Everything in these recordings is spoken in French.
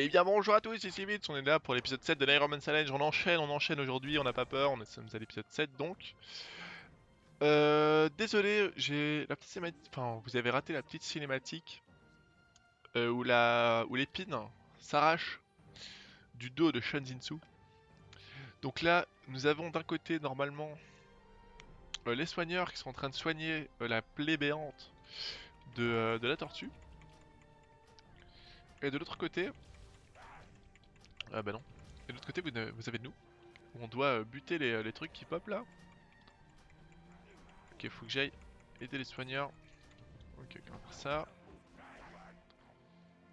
Et bien bonjour à tous, ici Vite, on est là pour l'épisode 7 de l'Iron Man Challenge, on enchaîne, on enchaîne aujourd'hui, on n'a pas peur, on est sommes à l'épisode 7 donc. Euh, désolé, j'ai la petite cinématique, enfin vous avez raté la petite cinématique euh, où la, où l'épine s'arrache du dos de Shanzinsu. Donc là, nous avons d'un côté normalement euh, les soigneurs qui sont en train de soigner la plaie béante de la tortue. Et de l'autre côté, ah bah non. Et de l'autre côté, vous, avez nous. On doit euh, buter les, les trucs qui pop là. Ok, faut que j'aille aider les soigneurs. Ok, on va faire ça.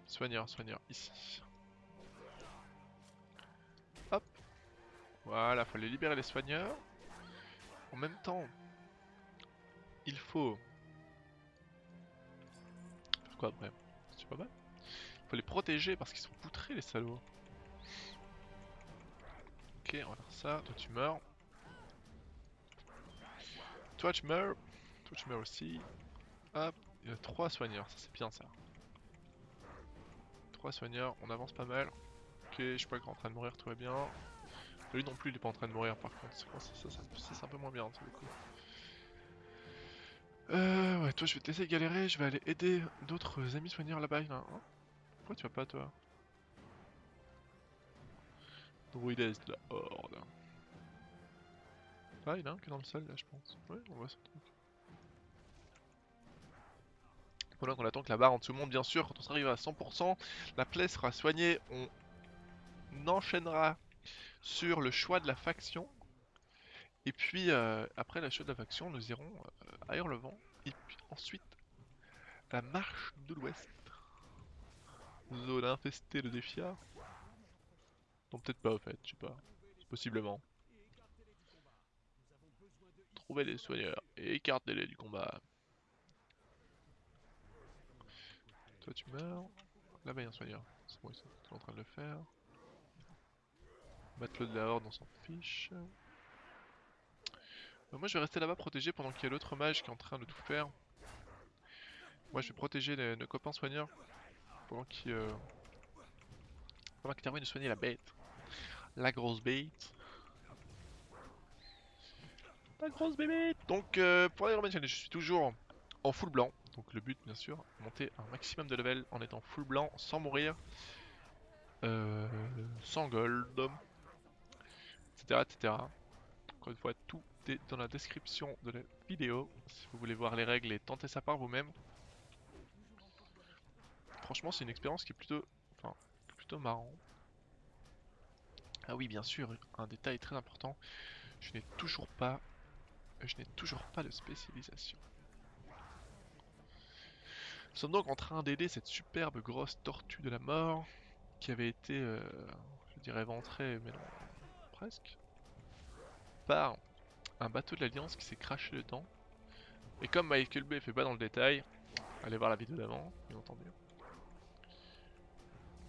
Soigneur, soigneur, ici. Hop. Voilà, faut aller libérer les soigneurs. En même temps, il faut... Faire quoi après C'est pas mal. Il faut les protéger parce qu'ils sont poutrés les salauds. Ok, on va faire ça. Toi tu meurs. Toi tu meurs. Toi tu meurs aussi. Hop, il y a trois soigneurs, ça c'est bien ça. Trois soigneurs, on avance pas mal. Ok, je suis pas en train de mourir, tout va bien. Lui non plus, il est pas en train de mourir par contre. Ça, ça, c'est un peu moins bien, ça, du coup. Euh, ouais, toi je vais te laisser galérer, je vais aller aider d'autres amis soigneurs là-bas. un. Pourquoi tu vas pas toi? Druides de la horde. Ah, il y en a un qui est dans le sol là, je pense. Ouais, on voit ce truc. Pendant qu'on attend que la barre en dessous monte, bien sûr, quand on sera arrivé à 100%, la plaie sera soignée. On enchaînera sur le choix de la faction. Et puis, euh, après le choix de la faction, nous irons euh, à Hurlevent. Et puis ensuite, la marche de l'ouest. Zone infestée de défiards. Non, peut-être pas, au fait, je sais pas. Possiblement. Trouver les soigneurs et écartez-les du combat. Toi, tu meurs. Là-bas, il y a un soigneur. C'est bon, ils sont en train de le faire. Le de la horde, on s'en fiche. Euh, moi, je vais rester là-bas protégé pendant qu'il y a l'autre mage qui est en train de tout faire. Moi, je vais protéger nos copains soigneurs pendant qu'ils euh... pendant qu'ils terminent de soigner la bête. La grosse bête. La grosse bébête Donc euh, pour Man Challenge, je suis toujours en full blanc. Donc le but bien sûr, monter un maximum de level en étant full blanc sans mourir. Euh, sans gold. Etc. etc. Encore une fois, tout est dans la description de la vidéo. Si vous voulez voir les règles et tenter ça par vous-même. Franchement c'est une expérience qui est plutôt, enfin, plutôt marrant. Ah oui bien sûr, un détail très important. Je n'ai toujours pas je n'ai toujours pas de spécialisation. Nous sommes donc en train d'aider cette superbe grosse tortue de la mort qui avait été, euh, je dirais, éventrée, mais non, presque, par un bateau de l'Alliance qui s'est craché dedans. Et comme Michael Bay fait pas dans le détail, allez voir la vidéo d'avant, bien entendu.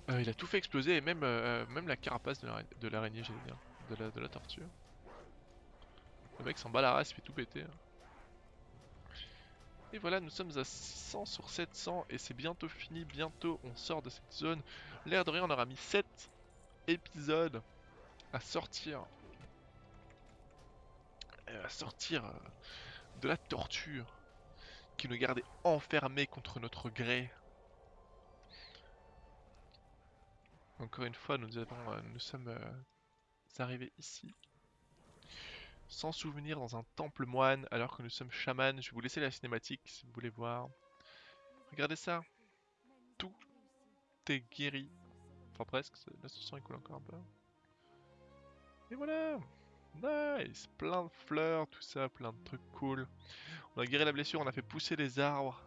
Euh, il a tout fait exploser et même, euh, même la carapace de l'ara- de l'araignée, j'allais dire, de la, de la tortue. Le mec s'en bat la race, il fait tout péter. hein. Et voilà, nous sommes à 600 sur 700 et c'est bientôt fini, bientôt on sort de cette zone. L'air de rien, on aura mis 7 épisodes à sortir. euh, À sortir euh, de la torture qui nous gardait enfermés contre notre gré. Encore une fois, nous, euh, sommes euh, arrivés ici sans souvenir dans un temple moine alors que nous sommes chamans. Je vais vous laisser la cinématique si vous voulez voir. Regardez ça. Tout est guéri. Enfin presque, ce sang il coule encore un peu. Et voilà Nice Plein de fleurs, tout ça, plein de trucs cool. On a guéri la blessure, on a fait pousser les arbres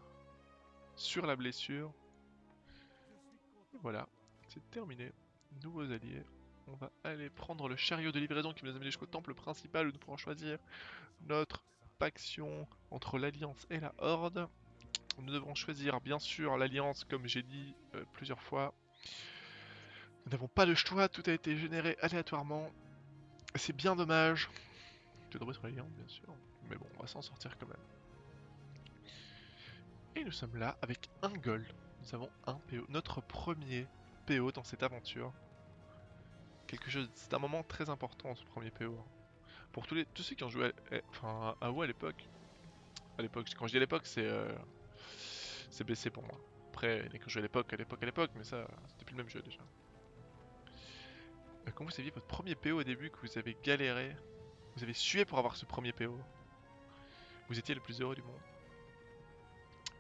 sur la blessure. Et voilà, c'est terminé. Nouveaux alliés. On va aller prendre le chariot de livraison qui nous amène jusqu'au temple principal où nous pourrons choisir notre faction entre l'Alliance et la Horde. Nous devrons choisir bien sûr l'Alliance comme j'ai dit euh, plusieurs fois. Nous n'avons pas le choix, tout a été généré aléatoirement. C'est bien dommage. Je devrais sur l'Alliance bien sûr, mais bon, on va s'en sortir quand même. Et nous sommes là avec un gold. Nous avons un PO, notre premier PO dans cette aventure. Quelque chose, c'est un moment très important ce premier PO. Pour tous, les, tous ceux qui ont joué à, enfin, à à l'époque, à l'époque, quand je dis à l'époque, c'est euh, c'est pour moi. Après, a qui ont joué à l'époque, à l'époque, à l'époque, mais ça, c'était plus le même jeu déjà. Euh, Quand vous aviez votre premier PO au début, que vous avez galéré, vous avez sué pour avoir ce premier PO, vous étiez le plus heureux du monde.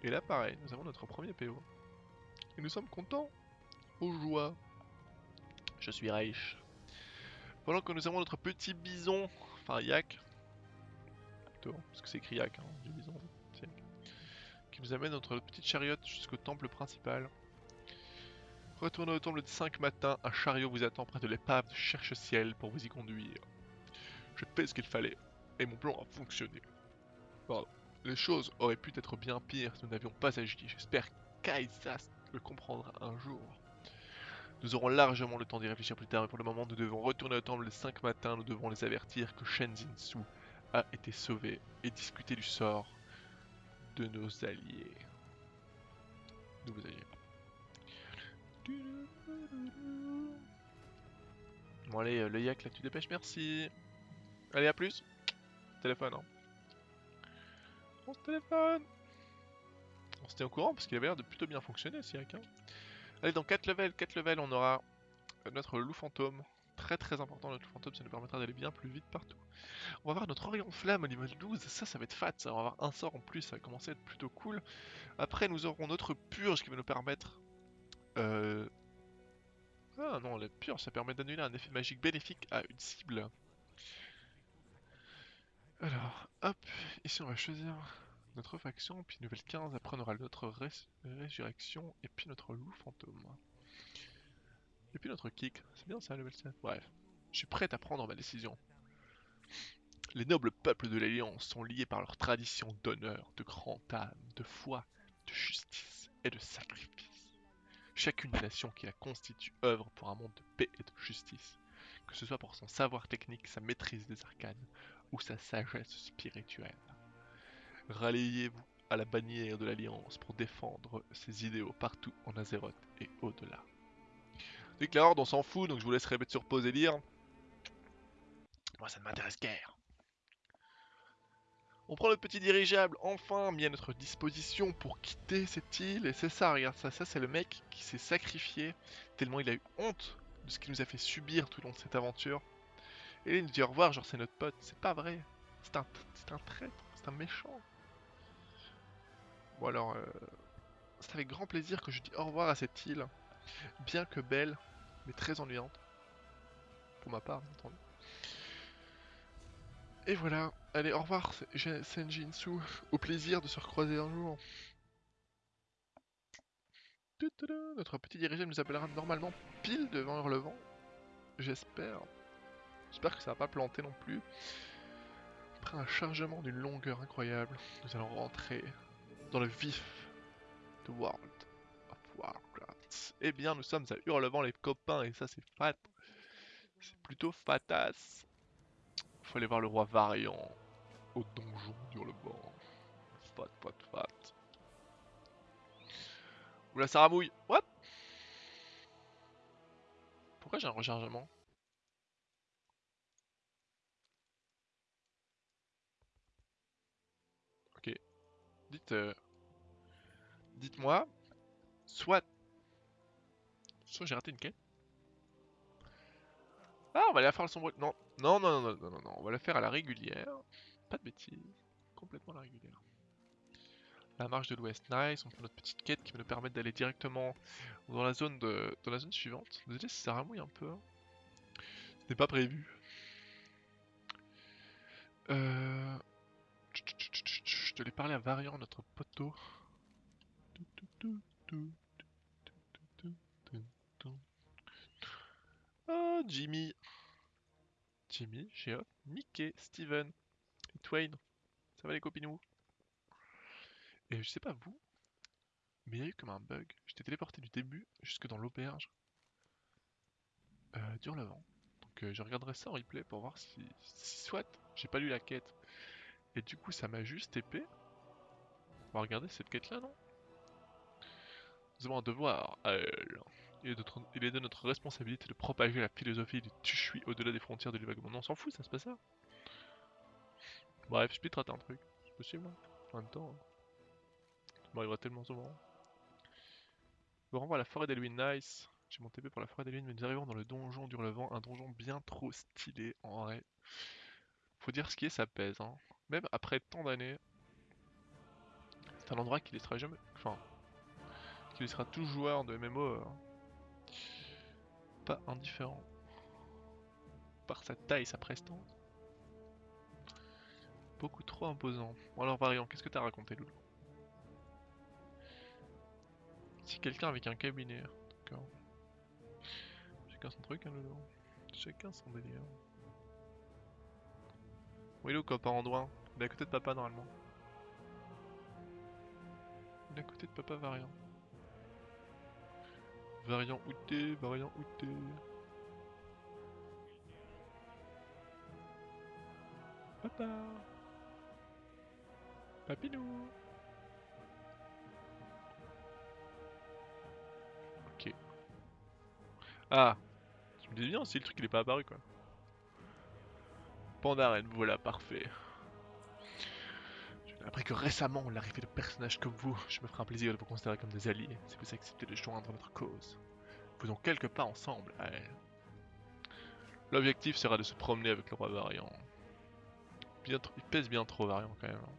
Et là, pareil, nous avons notre premier PO. Et nous sommes contents. Je suis Reich. Pendant que nous avons notre petit bison, enfin yak, plutôt, parce que c'est écrit yak, hein, du bison, qui nous amène notre petite chariote jusqu'au temple principal. Retournez au temple de 5 matins, un chariot vous attend près de l'épave de Cherche-Ciel pour vous y conduire. Je fais ce qu'il fallait, et mon plan a fonctionné. Les choses auraient pu être bien pires si nous n'avions pas agi. J'espère qu'Aisas le comprendra un jour. Nous aurons largement le temps d'y réfléchir plus tard, mais pour le moment, nous devons retourner au temple les 5 matins. Nous devons les avertir que Shenzin Su a été sauvé et discuter du sort de nos alliés. Nouveaux alliés. Bon allez, euh, le yak là, tu dépêches, merci. Allez, à plus. Téléphone, hein. On se téléphone. On se tient au courant parce qu'il avait l'air de plutôt bien fonctionner ce yak. hein. Allez, dans 4 levels, 4 levels, on aura notre loup fantôme. Très très important, notre loup fantôme, ça nous permettra d'aller bien plus vite partout. On va avoir notre Orient Flamme au niveau 12, ça, ça va être fat, ça. Va avoir un sort en plus, ça va commencer à être plutôt cool. Après, nous aurons notre purge qui va nous permettre. Euh... Ah non, la purge, ça permet d'annuler un effet magique bénéfique à une cible. Alors, hop, ici on va choisir notre faction, puis nouvelle 15, après on aura notre rés- résurrection, et puis notre loup fantôme. Et puis notre kick, c'est bien ça level 7 Bref, je suis prêt à prendre ma décision. Les nobles peuples de l'Alliance sont liés par leur tradition d'honneur, de grande âme, de foi, de justice et de sacrifice. Chacune des nations qui la constituent œuvre pour un monde de paix et de justice, que ce soit pour son savoir technique, sa maîtrise des arcanes ou sa sagesse spirituelle. Ralliez-vous à la bannière de l'Alliance pour défendre ses idéaux partout en Azeroth et au-delà. Que la Horde, on s'en fout, donc je vous laisserai mettre sur pause et lire. Moi, ça ne m'intéresse guère. On prend le petit dirigeable enfin mis à notre disposition pour quitter cette île. Et c'est ça, regarde ça. Ça, c'est le mec qui s'est sacrifié tellement il a eu honte de ce qu'il nous a fait subir tout au long de cette aventure. Et il nous dit au revoir, genre c'est notre pote. C'est pas vrai. C'est un, c'est un traître. C'est un méchant. Bon alors, euh, c'est avec grand plaisir que je dis au revoir à cette île. Bien que belle, mais très ennuyante. Pour ma part, bien entendu. Et voilà, allez, au revoir Senjinsu, au plaisir de se recroiser un jour. Notre petit dirigeant nous appellera normalement pile devant Hurlevent. J'espère. J'espère que ça va pas planter non plus. Après un chargement d'une longueur incroyable, nous allons rentrer dans le vif de World of Warcraft. Eh bien, nous sommes à Hurlevent les copains, et ça c'est fat. C'est plutôt fatas. Faut aller voir le roi Variant au donjon d'Hurlevent. Fat, fat, fat. Oula, ça ramouille. What? Pourquoi j'ai un rechargement Ok. Euh, Dites-moi. Soit... Soit j'ai raté une quête. Ah, on va la faire le sombre... Non, non, non, non, non, non, non, on va la faire à la régulière. Pas de bêtises. Complètement à la régulière. La marche de l'ouest, nice. On fait notre petite quête qui va nous permettre d'aller directement dans la zone de, la zone suivante. Désolé si ça ramouille un peu. hein. N'est pas prévu. Euh... Je te l'ai parlé à Variant, notre poteau. Oh, Jimmy. Jimmy, Geoff, Mickey, Steven et Twain. Ça va les copinous Et je sais pas vous, mais il y a eu comme un bug. J'étais téléporté du début jusque dans l'auberge euh, d'Hurlevent. Donc euh, je regarderai ça en replay pour voir si, si soit j'ai pas lu la quête. Et du coup ça m'a juste épée. On va regarder cette quête là non? Nous avons un devoir à elle. Il est, de notre, responsabilité de propager la philosophie du Tushui au-delà des frontières de l'évacuement. On s'en fout, ça, c'est pas ça. Bref, je peux te rater un truc. C'est possible, hein. En même temps, hein. ça m'arrivera tellement souvent. Je renvoie à la forêt d'Elwyn, nice. J'ai mon TP pour la forêt d'Elwyn, mais nous arrivons dans le donjon du relevant, un donjon bien trop stylé en vrai. Faut dire ce qui est, ça pèse. Hein. Même après tant d'années, c'est un endroit qui laissera jamais. Enfin, qui laissera tout joueur de MMO euh, pas indifférent. Par sa taille, sa prestance. Beaucoup trop imposant. Bon alors Variant, qu'est-ce que t'as raconté Loulou? Si quelqu'un avec un cabinet, d'accord. Chacun son truc hein Loulou. Chacun son délire. Oui Lou, copain Andouin. Il est à côté de papa normalement. Il est à côté de papa Variant. Variant outé, variant outé. Papa Papinou Ok. Ah Je me disais bien si le truc il est pas apparu quoi. Pandaren, voilà, parfait. Appris que récemment l'arrivée de personnages comme vous. Je me ferai un plaisir de vous considérer comme des alliés si vous acceptez de joindre notre cause. Faisons quelques pas ensemble. L'objectif sera de se promener avec le roi variant. Il pèse bien trop variant quand même. Hein.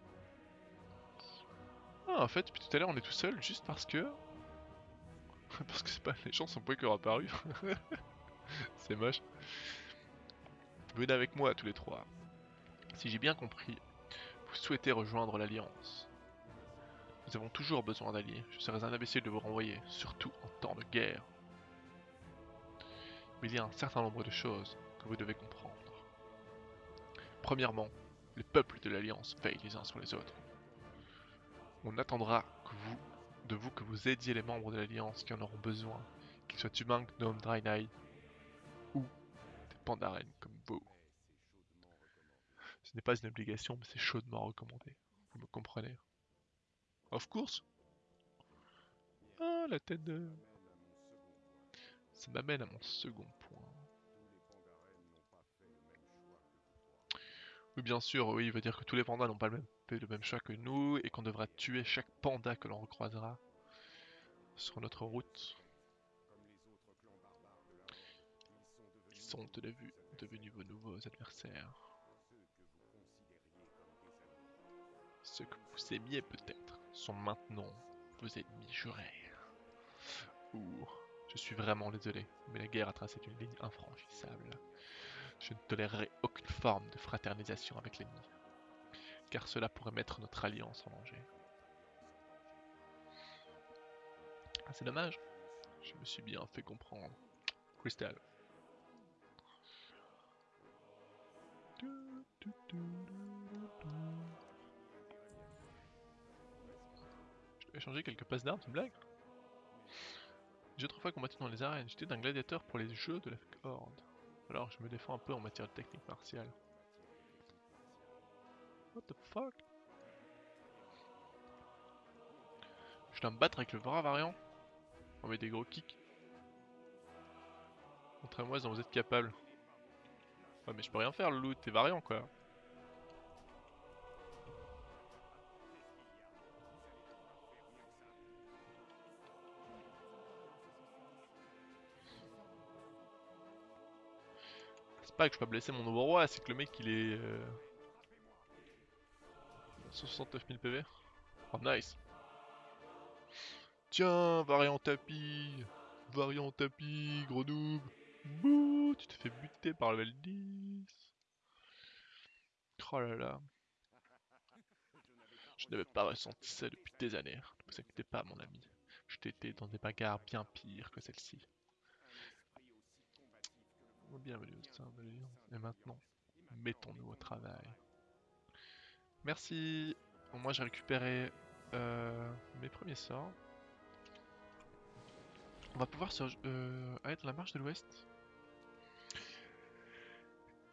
Ah en fait depuis tout à l'heure on est tout seul juste parce que... parce que c'est pas les gens sont pas encore apparus. c'est moche. Venez avec moi tous les trois. Si j'ai bien compris, vous souhaitez rejoindre l'Alliance. Nous avons toujours besoin d'alliés. Je serais un imbécile de vous renvoyer, surtout en temps de guerre. Mais il y a un certain nombre de choses que vous devez comprendre. Premièrement, les peuples de l'Alliance veillent les uns sur les autres. On attendra de vous que vous aidiez les membres de l'Alliance qui en auront besoin, qu'ils soient humains, gnomes, Draenei pandaren comme vous. Ce n'est pas une obligation, mais c'est chaudement recommandé. Vous me comprenez? Of course Ah, la tête de... Ça m'amène à mon second point. Oui, bien sûr, oui, il veut dire que tous les pandas n'ont pas le même, le même choix que nous et qu'on devra tuer chaque panda que l'on recroisera sur notre route. Sont devenus vos nouveaux adversaires. Ceux que vous aimiez peut-être sont maintenant vos ennemis jurés. Ouh, je suis vraiment désolé, mais la guerre a tracé une ligne infranchissable. Je ne tolérerai aucune forme de fraternisation avec l'ennemi, car cela pourrait mettre notre alliance en danger. Ah, c'est dommage, je me suis bien fait comprendre. Crystal. Échanger quelques passes d'armes, c'est une blague? J'ai autrefois combattu dans les arènes, j'étais un gladiateur pour les jeux de la Horde. Alors je me défends un peu en matière de technique martiale. What the fuck? Je dois me battre avec le bras variant? On met des gros kicks. Montrez-moi si vous êtes capable. Mais je peux rien faire le loot, t'es variant quoi. Pas que je peux blesser mon nouveau roi, c'est que le mec il est... Euh... 69 000 PV. Oh nice Tiens, variant tapis Variant tapis, gros noob Bouh, tu t'es fait buter par level 10 Oh là là Je n'avais pas ressenti ça depuis des années. Ne vous inquiétez pas mon ami. Je t'étais dans des bagarres bien pires que celle-ci. Bienvenue au sein de. Et maintenant, mettons-nous au travail. Merci. moi j'ai récupéré euh, mes premiers sorts. On va pouvoir se, euh, être la marche de l'ouest.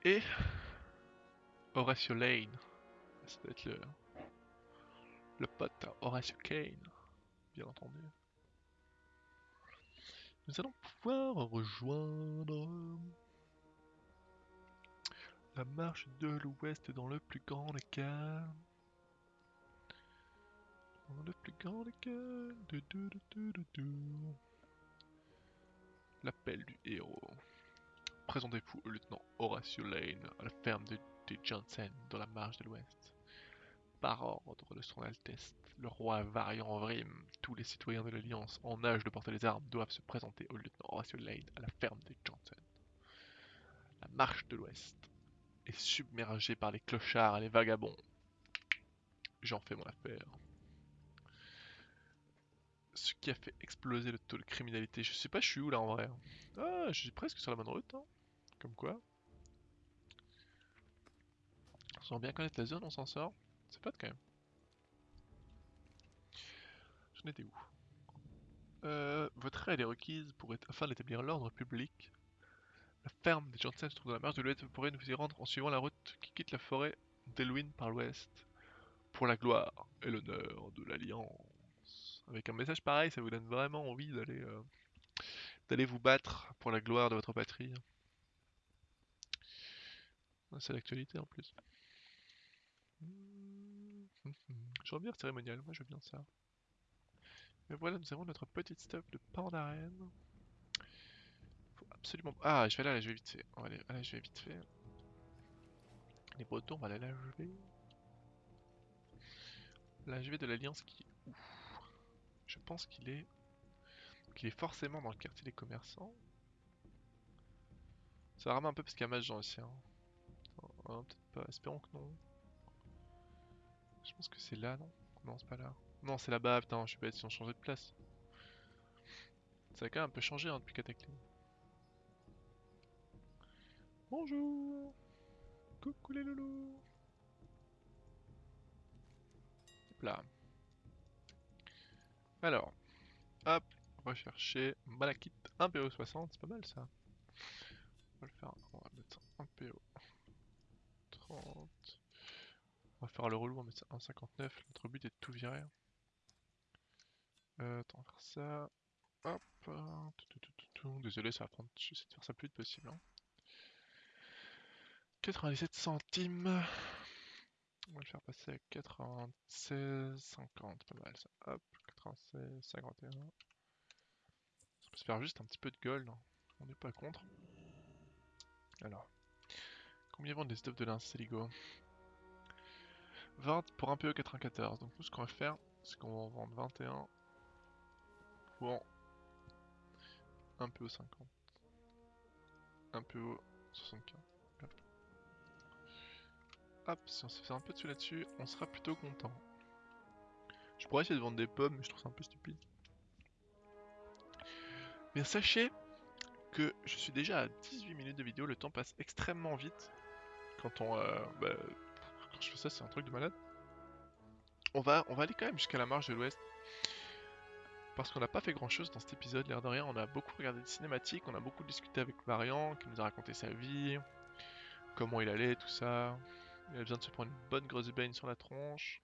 Et Horatio Lane. Ça doit être le, le pote Horatio Kane, bien entendu. nous allons pouvoir rejoindre la marche de l'ouest dans le plus grand des calmes. Dans le plus grand des du. L'appel du héros. Présentez-vous au lieutenant Horatio Lane à la ferme de, Johnson dans la marche de l'ouest. Par ordre de son Altesse, le roi Variant Vrim, tous les citoyens de l'Alliance en âge de porter les armes doivent se présenter au lieutenant Horatio Lane à la ferme de Johnson. La marche de l'Ouest est submergée par les clochards et les vagabonds. J'en fais mon affaire. Ce qui a fait exploser le taux de criminalité. Je sais pas, je suis où là en vrai. Ah, je suis presque sur la bonne route. hein. Comme quoi. Sans bien connaître la zone, on s'en sort. C'est pas quand même. J'en étais où? Euh, Votre aide est requise pour afin d'établir l'ordre public. La ferme des Johnson se trouve dans la marge de l'ouest. Vous pourrez nous y rendre en suivant la route qui quitte la forêt d'Elwyn par l'ouest. Pour la gloire et l'honneur de l'Alliance. Avec un message pareil, ça vous donne vraiment envie d'aller euh, vous battre pour la gloire de votre patrie. C'est l'actualité en plus. J'aurais bien cérémonial, moi je veux bien ça. Mais voilà, nous avons notre petite stop de pain d'arène. Faut absolument... Ah, je vais aller à la vais vite fait. On va aller la vais vite fait. Les bretons, on va aller à la vais. La vais de l'Alliance qui où Je pense qu'il est... qu'il est forcément dans le quartier des commerçants. Ça rame un peu parce qu'il y a match aussi. Hein. Oh, peut-être pas, espérons que non. Je pense que c'est là, non? Non, c'est pas là. Non, c'est là-bas, putain, je suis bête, ils ont changé de place. Ça a quand même un peu changé hein, depuis Cataclysme. Bonjour Coucou les loulous Hop là. Alors, hop, on va chercher Malakite 1PO60, c'est pas mal ça. On va le faire, on va mettre 1PO 30. On va faire le relou, on va mettre ça 1,59. Notre but est de tout virer. Euh, attends, on va faire ça. Hop. Désolé, ça va prendre. J'essaie de faire ça le plus vite possible. hein. 97 centimes. On va le faire passer à 96,50. Pas mal ça. Hop. 96, 51. Ça peut se faire juste un petit peu de gold. hein. On n'est pas contre. Alors. Combien vendent les stops de l'inceligo 20 pour un PE 94. Donc nous ce qu'on va faire, c'est qu'on va en vendre 21 pour un PO 50. Un PO 75. Si on se fait un peu dessus là-dessus, on sera plutôt content. Je pourrais essayer de vendre des pommes, mais je trouve ça un peu stupide. Mais sachez que je suis déjà à 18 minutes de vidéo, le temps passe extrêmement vite. Quand on... euh, bah, quand je fais ça, c'est un truc de malade. On va, on va aller quand même jusqu'à la marge de l'ouest. Parce qu'on n'a pas fait grand chose dans cet épisode, l'air de rien. On a beaucoup regardé de cinématiques, on a beaucoup discuté avec Variant, qui nous a raconté sa vie, comment il allait, tout ça. Il a besoin de se prendre une bonne grosse baigne sur la tronche.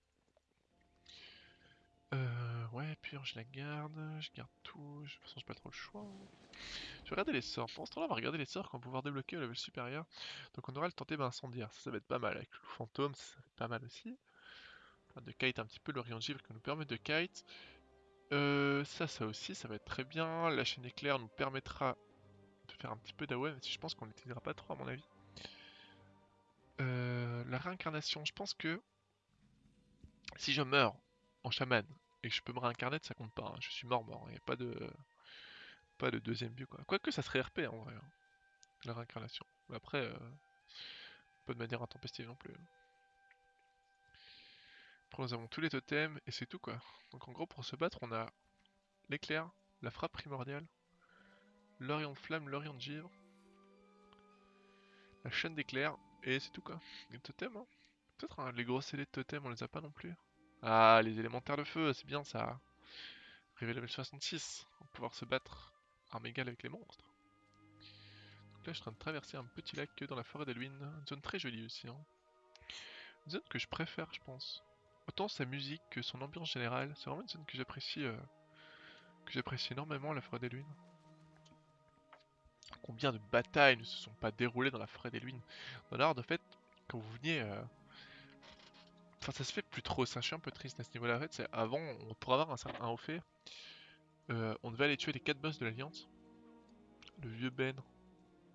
Euh, ouais, puis je la garde, je garde tout. De toute façon, j'ai pas trop le choix. Je vais regarder les sorts. Pendant ce temps-là, on va regarder les sorts qu'on va pouvoir débloquer au level supérieur. Donc, on aura le tenter incendiaire. Ça, ça va être pas mal. Avec le fantôme, ça, va être pas mal aussi. Va de kite un petit peu l'Orient Givre qui nous permet de kite. Euh, ça, ça aussi, ça va être très bien. La chaîne éclair nous permettra de faire un petit peu d'AOE, même si je pense qu'on l'utilisera pas trop à mon avis. Euh, la réincarnation, je pense que si je meurs en chaman et que je peux me réincarner, ça compte pas. hein. Je suis mort mort. Il n'y a pas de pas de deuxième vue quoi. Quoique ça serait RP en vrai. hein, La réincarnation. Après, euh, pas de manière intempestive non plus. Après nous avons tous les totems et c'est tout quoi. Donc en gros pour se battre on a l'éclair, la frappe primordiale, l'Orient de flamme, l'Orient de givre, la chaîne d'éclair et c'est tout quoi. Les totems hein. Peut-être hein, les gros scellés de totems on les a pas non plus. Ah les élémentaires de feu, c'est bien ça. Arrivé level 66, on va pouvoir se battre armes avec les monstres. Donc là je suis en train de traverser un petit lac dans la forêt d'Elwyn, une zone très jolie aussi. hein. Une zone que je préfère je pense. Autant sa musique que son ambiance générale, c'est vraiment une zone que j'apprécie euh, que j'apprécie énormément la forêt d'Elwyn. Combien de batailles ne se sont pas déroulées dans la forêt des Luines Dans l'ordre, de fait, quand vous veniez... euh, Enfin, ça se fait plus trop, ça, je suis un peu triste à ce niveau-là. En fait, c'est avant, on, pour avoir un, haut fait, euh, on devait aller tuer les 4 boss de l'Alliance. Le vieux Ben.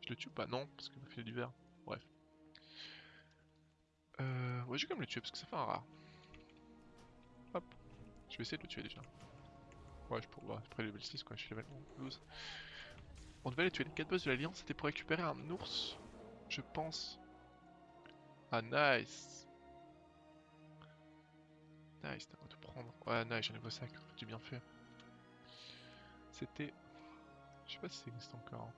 Je le tue pas? Non, parce m'a fait du verre. Bref. Euh, ouais, je vais quand même le tuer parce que ça fait un rare. Hop. Je vais essayer de le tuer déjà. Ouais, je pourrais. Après level 6, quoi, je suis level 12. On devait aller tuer les 4 boss de l'Alliance, c'était pour récupérer un ours, je pense. Ah, nice Nice, t'as pas tout prendre. Ouais, nice, j'ai un nouveau sac, j'ai bien fait. C'était. Je sais pas si ça existe encore.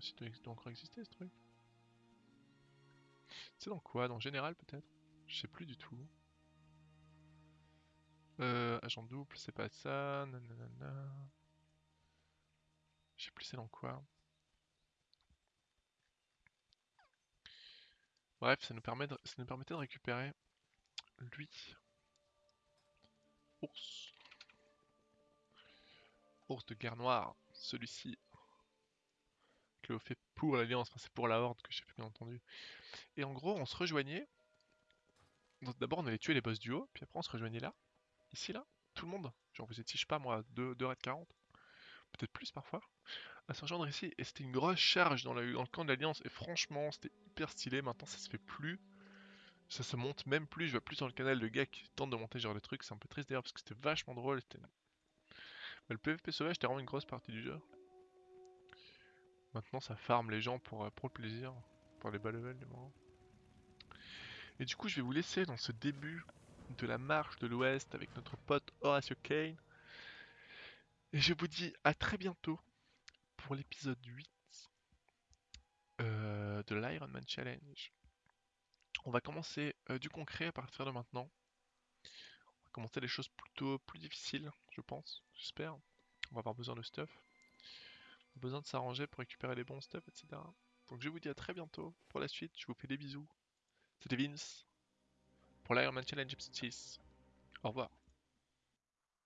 Si ça doit encore exister ce truc. C'est dans quoi Dans général peut-être? Je sais plus du tout. Euh, agent double, c'est pas ça. Nanana. Je sais plus c'est dans quoi. Bref, ça nous, permettait de récupérer lui. Ours. Ours de guerre noire. Celui-ci. Que fait pour l'Alliance, enfin c'est pour la Horde que j'ai bien entendu. Et en gros, on se rejoignait. D'abord, on allait tuer les boss du haut, puis après, on se rejoignait là. Ici, là. Tout le monde. Genre, vous étiez, je sais pas moi, 2, 2 raids 40. Peut-être plus parfois. À rejoindre ici. Et c'était une grosse charge dans, le camp de l'Alliance. Et franchement, c'était hyper stylé. Maintenant, ça se fait plus. Ça se monte même plus. Je vois plus dans le canal de gars qui tentent de monter genre des trucs. C'est un peu triste d'ailleurs parce que c'était vachement drôle. c'était- Mais le PvP sauvage, c'était vraiment une grosse partie du jeu. Maintenant, ça farm les gens pour, euh, le plaisir. Pour les bas levels, du moins. Et du coup, je vais vous laisser dans ce début de la marche de l'Ouest avec notre pote Horatio Kane. Et je vous dis à très bientôt pour l'épisode 8 euh, de l'Iron Man Challenge. On va commencer euh, du concret à partir de maintenant. On va commencer les choses plutôt plus difficiles, je pense, j'espère. On va avoir besoin de stuff. On a besoin de s'arranger pour récupérer les bons stuff, etc. Donc je vous dis à très bientôt pour la suite. Je vous fais des bisous. C'était Vince pour l'Iron Man Challenge épisode 6. Au revoir.